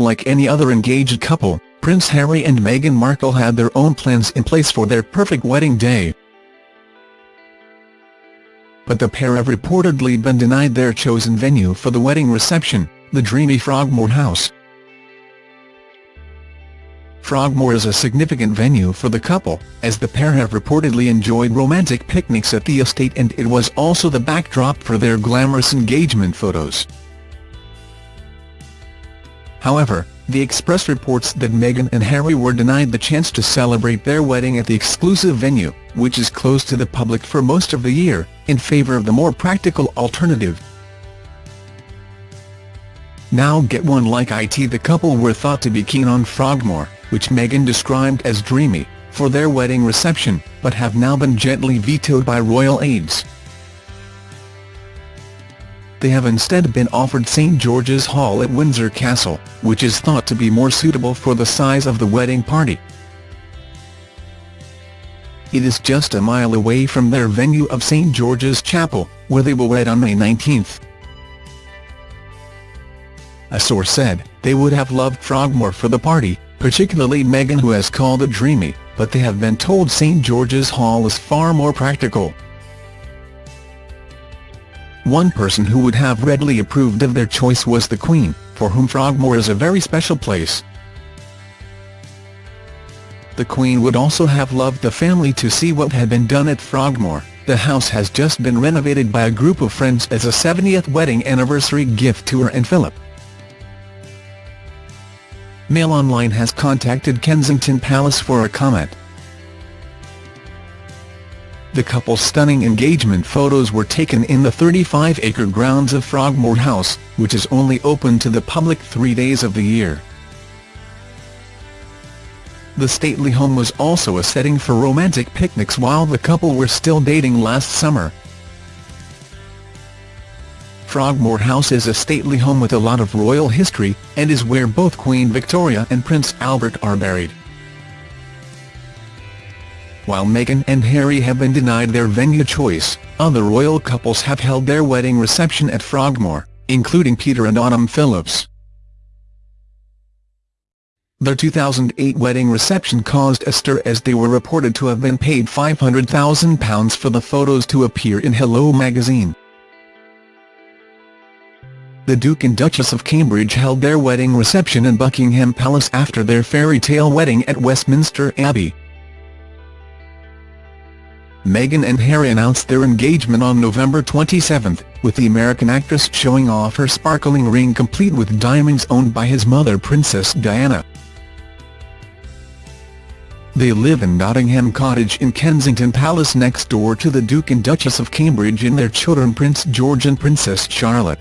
Like any other engaged couple, Prince Harry and Meghan Markle had their own plans in place for their perfect wedding day. But the pair have reportedly been denied their chosen venue for the wedding reception, the dreamy Frogmore House. Frogmore is a significant venue for the couple, as the pair have reportedly enjoyed romantic picnics at the estate and it was also the backdrop for their glamorous engagement photos. However, the Express reports that Meghan and Harry were denied the chance to celebrate their wedding at the exclusive venue, which is closed to the public for most of the year, in favour of the more practical alternative. Now get one like IT the couple were thought to be keen on Frogmore, which Meghan described as dreamy, for their wedding reception, but have now been gently vetoed by royal aides. They have instead been offered St George's Hall at Windsor Castle, which is thought to be more suitable for the size of the wedding party. It is just a mile away from their venue of St George's Chapel, where they will wed on May 19. A source said, they would have loved Frogmore for the party, particularly Meghan who has called it dreamy, but they have been told St George's Hall is far more practical. One person who would have readily approved of their choice was the Queen, for whom Frogmore is a very special place. The Queen would also have loved the family to see what had been done at Frogmore. The house has just been renovated by a group of friends as a 70th wedding anniversary gift to her and Philip. Mail Online has contacted Kensington Palace for a comment. The couple's stunning engagement photos were taken in the 35-acre grounds of Frogmore House, which is only open to the public three days of the year. The stately home was also a setting for romantic picnics while the couple were still dating last summer. Frogmore House is a stately home with a lot of royal history, and is where both Queen Victoria and Prince Albert are buried while Meghan and Harry have been denied their venue choice, other royal couples have held their wedding reception at Frogmore, including Peter and Autumn Phillips. Their 2008 wedding reception caused a stir as they were reported to have been paid £500,000 for the photos to appear in Hello magazine. The Duke and Duchess of Cambridge held their wedding reception in Buckingham Palace after their fairy tale wedding at Westminster Abbey. Meghan and Harry announced their engagement on November 27, with the American actress showing off her sparkling ring complete with diamonds owned by his mother Princess Diana. They live in Nottingham Cottage in Kensington Palace next door to the Duke and Duchess of Cambridge and their children Prince George and Princess Charlotte.